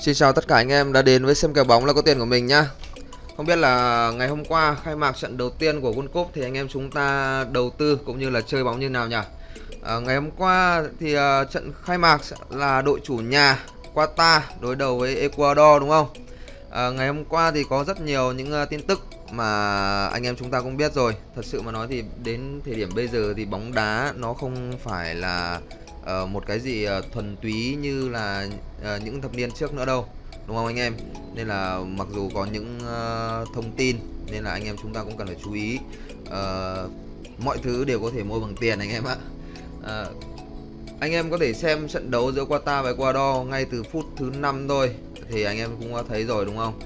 Xin chào tất cả anh em đã đến với xem kèo bóng là có tiền của mình nhá. Không biết là ngày hôm qua khai mạc trận đầu tiên của World Cup thì anh em chúng ta đầu tư cũng như là chơi bóng như nào nhỉ? À, Ngày hôm qua thì uh, trận khai mạc là đội chủ nhà Qatar đối đầu với Ecuador đúng không? À, Ngày hôm qua thì có rất nhiều những uh, tin tức mà anh em chúng ta cũng biết rồi. Thật sự mà nói thì đến thời điểm bây giờ thì bóng đá nó không phải là uh, một cái gì uh, thuần túy như là uh, những thập niên trước nữa đâu đúng không anh em? Nên là mặc dù có những uh, thông tin nên là anh em chúng ta cũng cần phải chú ý. Uh, mọi thứ đều có thể mua bằng tiền anh em ạ. Uh, anh em có thể xem trận đấu giữa Qatar và Ecuador ngay từ phút thứ năm thôi thì anh em cũng thấy rồi đúng không?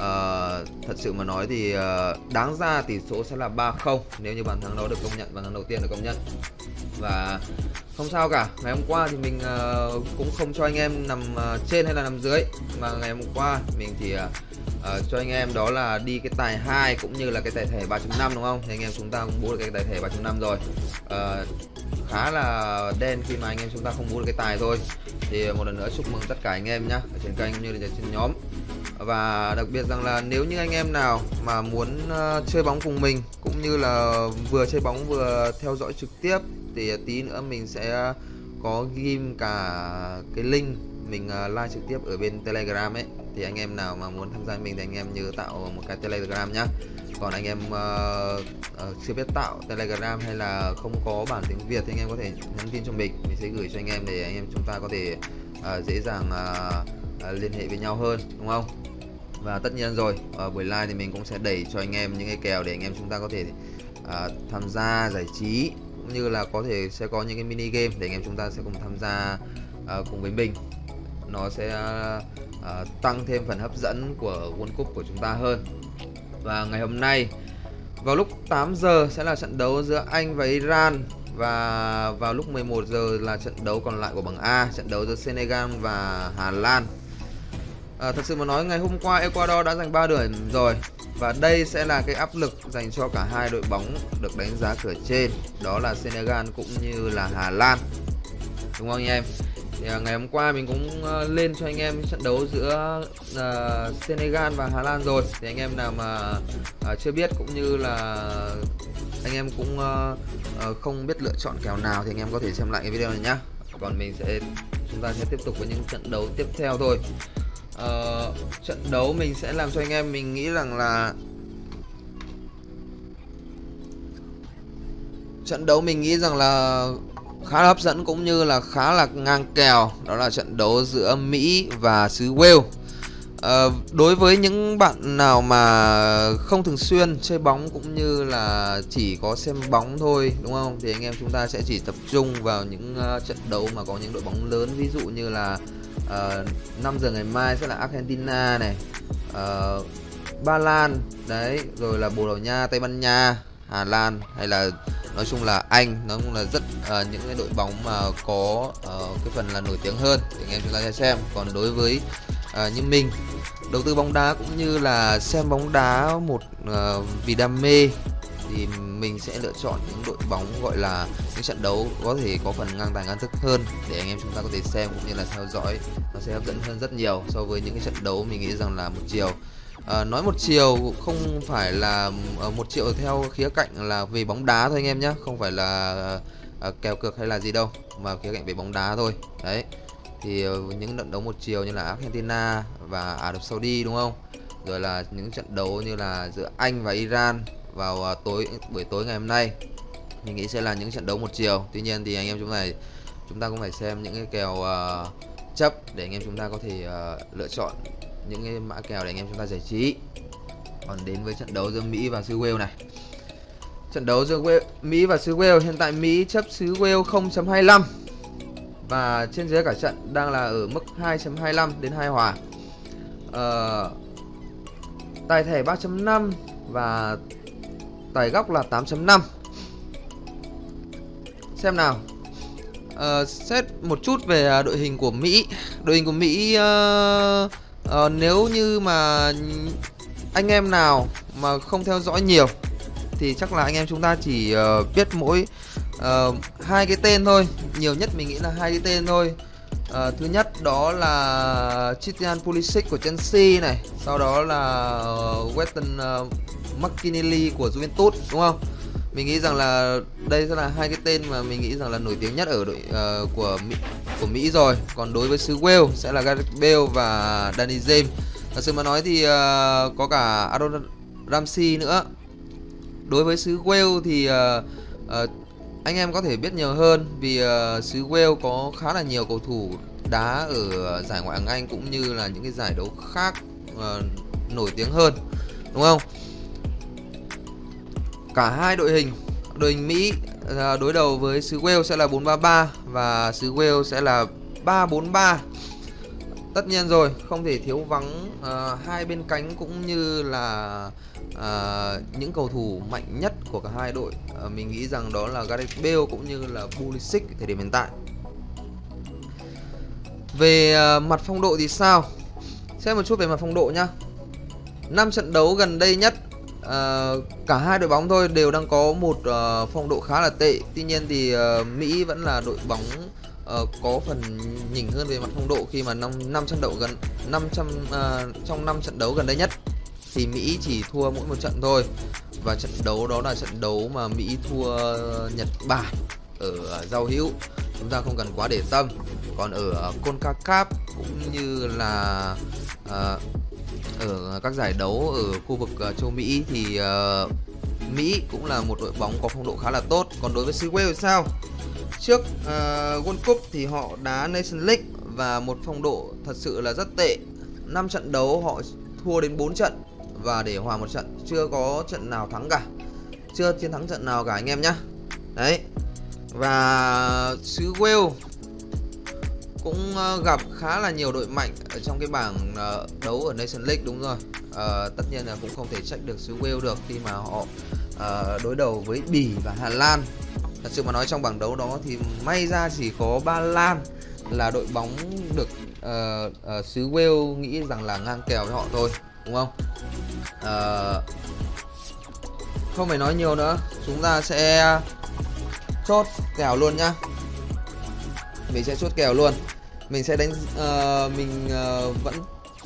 Uh, thật sự mà nói thì uh, đáng ra tỷ số sẽ là 3-0 nếu như bàn thắng đó được công nhận bàn thắng đầu tiên được công nhận. Và không sao cả ngày hôm qua thì mình uh, cũng không cho anh em nằm uh, trên hay là nằm dưới mà ngày hôm qua mình thì uh, uh, cho anh em đó là đi cái tài 2 cũng như là cái tài thể 3.5 đúng không? Thì anh em chúng ta cũng bố được cái tài thể 3.5 rồi. Uh, khá là đen khi mà anh em chúng ta không bố được cái tài thôi. Thì một lần nữa chúc mừng tất cả anh em nhá ở trên kênh cũng như là trên nhóm và đặc biệt rằng là nếu như anh em nào mà muốn uh, chơi bóng cùng mình cũng như là vừa chơi bóng vừa theo dõi trực tiếp thì tí nữa mình sẽ có ghim cả cái link mình uh, live trực tiếp ở bên telegram ấy. Thì anh em nào mà muốn tham gia mình thì anh em nhớ tạo một cái telegram nhá. Còn anh em uh, uh, chưa biết tạo telegram hay là không có bản tiếng việt thì anh em có thể nhắn tin cho mình. Mình sẽ gửi cho anh em để anh em chúng ta có thể uh, dễ dàng uh, uh, liên hệ với nhau hơn đúng không? Và tất nhiên rồi ở buổi live thì mình cũng sẽ đẩy cho anh em những cái kèo để anh em chúng ta có thể à, tham gia giải trí cũng như là có thể sẽ có những cái mini game để anh em chúng ta sẽ cùng tham gia à, cùng với mình. Nó sẽ à, tăng thêm phần hấp dẫn của World Cup của chúng ta hơn. Và ngày hôm nay vào lúc 8 giờ sẽ là trận đấu giữa Anh và Iran. Và vào lúc 11 giờ là trận đấu còn lại của bảng A trận đấu giữa Senegal và Hà Lan à, thật sự mà nói ngày hôm qua Ecuador đã giành 3 điểm rồi. Và đây sẽ là cái áp lực dành cho cả hai đội bóng được đánh giá cửa trên. Đó là Senegal cũng như là Hà Lan. Đúng không anh em? Thì, ờ, ngày hôm qua mình cũng ờ, lên cho anh em trận đấu giữa uh, Senegal và Hà Lan rồi. Thì anh em nào mà uh, chưa biết cũng như là anh em cũng uh, uh, không biết lựa chọn kèo nào thì anh em có thể xem lại cái video này nhá. Còn mình sẽ chúng ta sẽ tiếp tục với những trận đấu tiếp theo thôi uh, trận đấu mình sẽ làm cho anh em mình nghĩ rằng là trận đấu mình nghĩ rằng là khá là hấp dẫn cũng như là khá là ngang kèo. Đó là trận đấu giữa Mỹ và xứ Wales. À, đối với những bạn nào mà không thường xuyên chơi bóng cũng như là chỉ có xem bóng thôi đúng không? Thì anh em chúng ta sẽ chỉ tập trung vào những uh, trận đấu mà có những đội bóng lớn ví dụ như là Ờ, uh, 5 giờ ngày mai sẽ là Argentina này. Uh, Ba Lan đấy rồi là Bồ Đào Nha Tây Ban Nha Hà Lan hay là nói chung là Anh. Nó cũng là rất uh, những cái đội bóng mà có uh, cái phần là nổi tiếng hơn để anh em chúng ta sẽ xem. Còn đối với uh, như mình đầu tư bóng đá cũng như là xem bóng đá một uh, vì đam mê thì mình sẽ lựa chọn những đội bóng gọi là những trận đấu có thể có phần ngang tài ngang thức hơn để anh em chúng ta có thể xem cũng như là theo dõi. Nó sẽ hấp dẫn hơn rất nhiều so với những cái trận đấu mình nghĩ rằng là một chiều. À, nói một chiều không phải là ờ, một chiều theo khía cạnh là về bóng đá thôi anh em nhé không phải là à, kèo cược hay là gì đâu mà khía cạnh về bóng đá thôi. Đấy thì ờ, những trận đấu một chiều như là Argentina và Ả Rập Saudi đúng không? Rồi là những trận đấu như là giữa Anh và Iran vào à, tối buổi tối ngày hôm nay. Mình nghĩ sẽ là những trận đấu một chiều. Tuy nhiên thì anh em chúng này chúng ta cũng phải xem những cái kèo uh, chấp để anh em chúng ta có thể uh, lựa chọn những cái mã kèo để anh em chúng ta giải trí. Còn đến với trận đấu giữa Mỹ và xứ Wales này. Trận đấu giữa Wales, Mỹ và xứ Wales hiện tại Mỹ chấp xứ Wales 0.25 và trên dưới cả trận đang là ở mức 2.25 đến 2 hòa. Uh, tài thẻ 3.5 và tài góc là 8.5 xem nào. Uh, xét một chút về à, đội hình của Mỹ. Đội hình của Mỹ uh, uh, nếu như mà anh em nào mà không theo dõi nhiều thì chắc là anh em chúng ta chỉ uh, biết mỗi uh, hai cái tên thôi. Nhiều nhất mình nghĩ là hai cái tên thôi à, thứ nhất đó là Christian Pulisic của Chelsea này sau đó là ờ, Weston uh, McKinley của Juventus đúng không? Mình nghĩ rằng là đây sẽ là hai cái tên mà mình nghĩ rằng là nổi tiếng nhất ở đội uh, của Mỹ, của Mỹ rồi. Còn đối với xứ Wales sẽ là Gareth Bale và Danny James. Thật sự mà nói thì uh, có cả Aaron Ramsey nữa. Đối với xứ Wales thì uh, uh, anh em có thể biết nhiều hơn vì uh, xứ Wales có khá là nhiều cầu thủ đá ở giải ngoại hạng Anh cũng như là những cái giải đấu khác uh, nổi tiếng hơn đúng không? Cả hai đội hình đội hình Mỹ uh, đối đầu với xứ Wales sẽ là 433 và xứ Wales sẽ là 343 tất nhiên rồi không thể thiếu vắng uh, hai bên cánh cũng như là uh, những cầu thủ mạnh nhất của cả hai đội. Uh, mình nghĩ rằng đó là Gareth Bale cũng như là Pulisic thời điểm hiện tại. Về uh, mặt phong độ thì sao? Xem một chút về mặt phong độ nhá. Năm trận đấu gần đây nhất uh, cả hai đội bóng thôi đều đang có một uh, phong độ khá là tệ. Tuy nhiên thì uh, Mỹ vẫn là đội bóng uh, có phần nhỉnh hơn về mặt phong độ khi mà năm năm trận đấu gần 500 uh, ờ, trong năm trận đấu gần đây nhất thì Mỹ chỉ thua mỗi một trận thôi. Và trận đấu đó là trận đấu mà Mỹ thua Nhật Bản ở giao hữu. Chúng ta không cần quá để tâm. Còn ở CONCACAF cũng như là uh, ở các giải đấu ở khu vực uh, châu Mỹ thì uh, Mỹ cũng là một đội bóng có phong độ khá là tốt. Còn đối với xứ Wales sao? Trước uh, World Cup thì họ đá Nation League và một phong độ thật sự là rất tệ. 5 trận đấu họ thua đến 4 trận và để hòa một trận chưa có trận nào thắng cả. Chưa chiến thắng trận nào cả anh em nhá. Đấy. Và xứ Wales cũng ờ, gặp khá là nhiều đội mạnh ở trong cái bảng ờ, đấu ở Nation League đúng rồi. À, tất nhiên là cũng không thể trách được xứ Wales được khi mà họ à, đối đầu với Bỉ và Hà Lan thật sự mà nói trong bảng đấu đó thì may ra chỉ có Ba Lan là đội bóng được uh, uh, xứ Wales nghĩ rằng là ngang kèo với họ thôi đúng không? Uh, không phải nói nhiều nữa chúng ta sẽ chốt kèo luôn nhá. Mình sẽ chốt kèo luôn. Mình sẽ đánh uh, mình uh, vẫn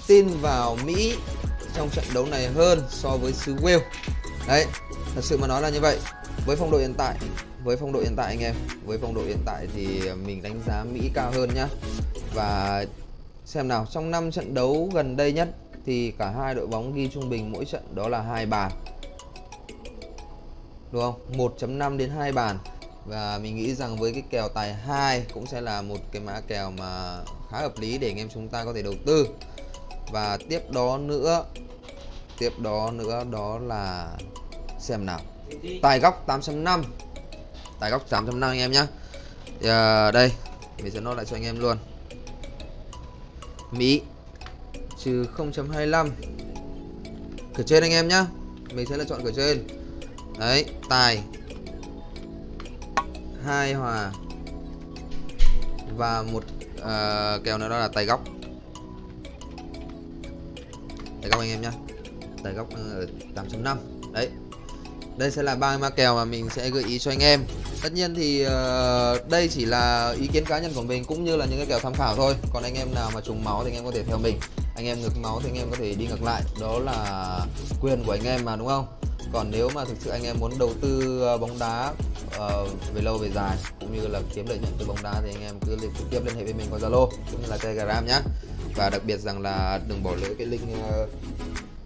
tin vào Mỹ trong trận đấu này hơn so với xứ Wales. Đấy thật sự mà nói là như vậy. Với phong độ hiện tại với phong độ hiện tại anh em, với phong độ hiện tại thì mình đánh giá Mỹ cao hơn nhá. Và xem nào, trong 5 trận đấu gần đây nhất thì cả hai đội bóng ghi trung bình mỗi trận đó là hai bàn. Đúng không? 1.5 đến 2 bàn. Và mình nghĩ rằng với cái kèo tài 2 cũng sẽ là một cái mã kèo mà khá hợp lý để anh em chúng ta có thể đầu tư. Và tiếp đó nữa, tiếp đó nữa đó là xem nào. Tài góc 8.5 tài góc 8.5 anh em nhé à, đây mình sẽ nói lại cho anh em luôn. Mỹ trừ 0.25 cửa trên anh em nhá. Mình sẽ là chọn cửa trên. Đấy tài hai hòa và một uh, kèo nữa đó là tài góc. Tài góc anh em nhá. Tài góc ờ, ở 8.5 đấy đây sẽ là ba ma kèo mà mình sẽ gợi ý cho anh em. Tất nhiên thì uh, đây chỉ là ý kiến cá nhân của mình cũng như là những cái kèo tham khảo thôi. Còn anh em nào mà trùng máu thì anh em có thể theo mình. Anh em ngược máu thì anh em có thể đi ngược lại. Đó là quyền của anh em mà đúng không? Còn nếu mà thực sự anh em muốn đầu tư ờ, bóng đá uh, về lâu về dài cũng như là kiếm lợi nhuận từ bóng đá thì anh em cứ trực tiếp liên hệ với mình qua Zalo cũng như là Telegram nhé và đặc biệt rằng là đừng bỏ lỡ cái link uh,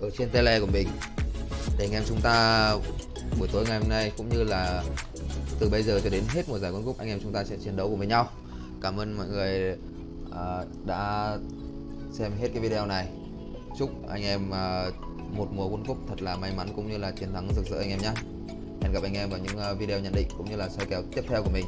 ở trên tele của mình để anh em chúng ta buổi tối ngày hôm nay cũng như là từ bây giờ cho đến hết mùa giải World Cup anh em chúng ta sẽ chiến đấu cùng với nhau. Cảm ơn mọi người uh, đã xem hết cái video này. Chúc anh em uh, một mùa World Cup thật là may mắn cũng như là chiến thắng rực rỡ anh em nhé. Hẹn gặp anh em vào những à, video nhận định cũng như là soi kèo tiếp theo của mình.